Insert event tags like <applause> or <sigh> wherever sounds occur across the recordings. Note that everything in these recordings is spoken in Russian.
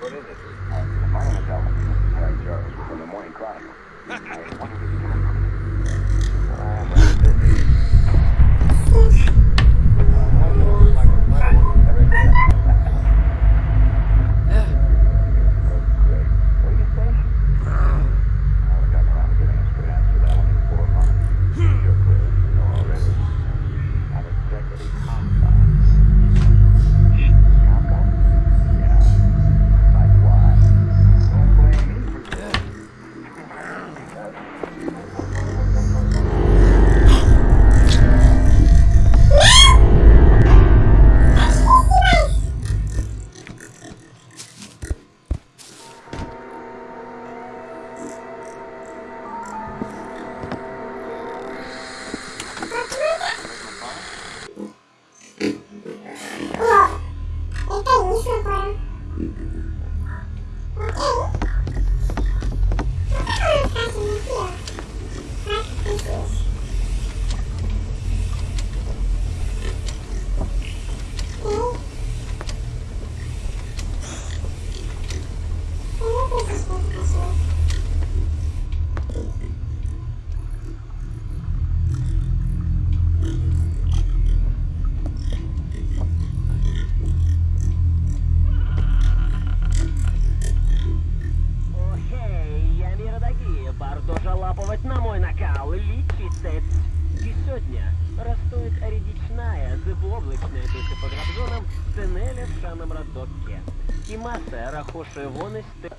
what is it? My name is Jarvis from the Morning Chronicle. <laughs> I wonder if you can на мой накал, лічитець. І сьогодні ростует рідічная, зиблоблачная після по грабзонам сценеля в шаном роддоке. І маса рахошує воности.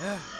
Yeah.